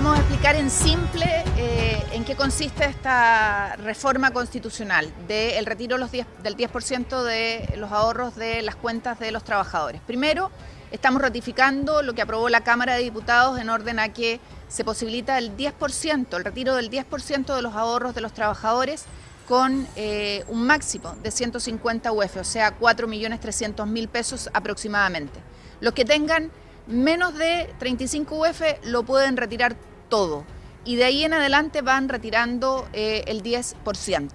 Vamos a explicar en simple eh, en qué consiste esta reforma constitucional del retiro del 10% de los ahorros de las cuentas de los trabajadores. Primero, estamos ratificando lo que aprobó la Cámara de Diputados en orden a que se posibilita el 10%, el retiro del 10% de los ahorros de los trabajadores con eh, un máximo de 150 UF, o sea, 4.300.000 pesos aproximadamente. Los que tengan menos de 35 UF lo pueden retirar todo y de ahí en adelante van retirando eh, el 10%.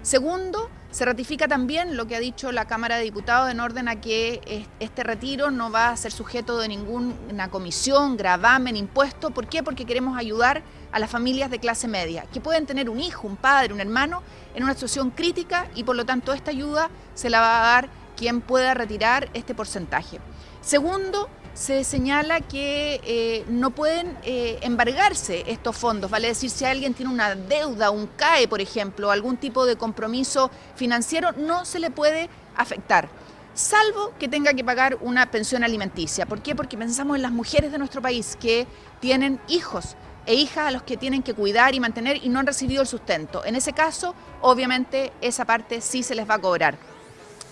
Segundo, se ratifica también lo que ha dicho la Cámara de Diputados en orden a que este retiro no va a ser sujeto de ninguna comisión, gravamen, impuesto. ¿Por qué? Porque queremos ayudar a las familias de clase media, que pueden tener un hijo, un padre, un hermano en una situación crítica y por lo tanto esta ayuda se la va a dar quien pueda retirar este porcentaje. Segundo, se señala que eh, no pueden eh, embargarse estos fondos, vale decir, si alguien tiene una deuda, un CAE, por ejemplo, algún tipo de compromiso financiero, no se le puede afectar, salvo que tenga que pagar una pensión alimenticia. ¿Por qué? Porque pensamos en las mujeres de nuestro país que tienen hijos e hijas a los que tienen que cuidar y mantener y no han recibido el sustento. En ese caso, obviamente, esa parte sí se les va a cobrar.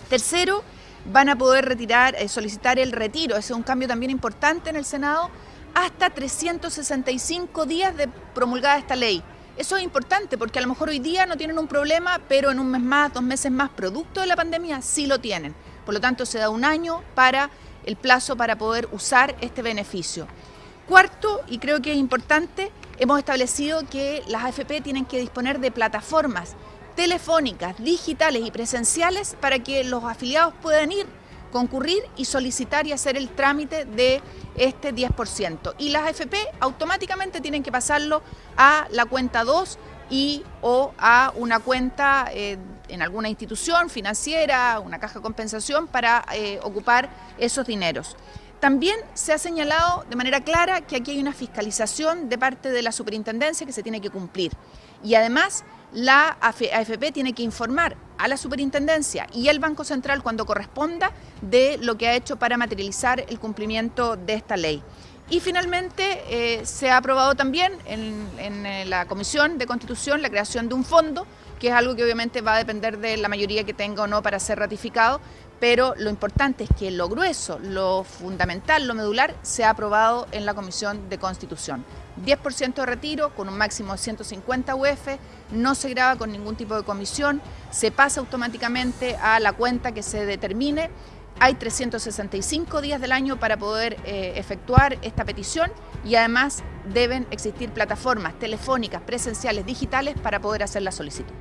Tercero, van a poder retirar, eh, solicitar el retiro, ese es un cambio también importante en el Senado, hasta 365 días de promulgada esta ley. Eso es importante porque a lo mejor hoy día no tienen un problema, pero en un mes más, dos meses más, producto de la pandemia, sí lo tienen. Por lo tanto, se da un año para el plazo para poder usar este beneficio. Cuarto, y creo que es importante, hemos establecido que las AFP tienen que disponer de plataformas telefónicas, digitales y presenciales para que los afiliados puedan ir, concurrir y solicitar y hacer el trámite de este 10%. Y las AFP automáticamente tienen que pasarlo a la cuenta 2 y o a una cuenta eh, en alguna institución financiera, una caja de compensación para eh, ocupar esos dineros. También se ha señalado de manera clara que aquí hay una fiscalización de parte de la superintendencia que se tiene que cumplir. Y además la AFP tiene que informar a la superintendencia y al Banco Central cuando corresponda de lo que ha hecho para materializar el cumplimiento de esta ley. Y finalmente eh, se ha aprobado también en, en, la Comisión de Constitución la creación de un fondo, que es algo que obviamente va a depender de la mayoría que tenga o no para ser ratificado, pero lo importante es que lo grueso, lo fundamental, lo medular, se ha aprobado en la Comisión de Constitución. 10% de retiro con un máximo de 150 UF, no se graba con ningún tipo de comisión, se pasa automáticamente a la cuenta que se determine. Hay 365 días del año para poder eh, efectuar esta petición y además deben existir plataformas telefónicas, presenciales, digitales para poder hacer la solicitud.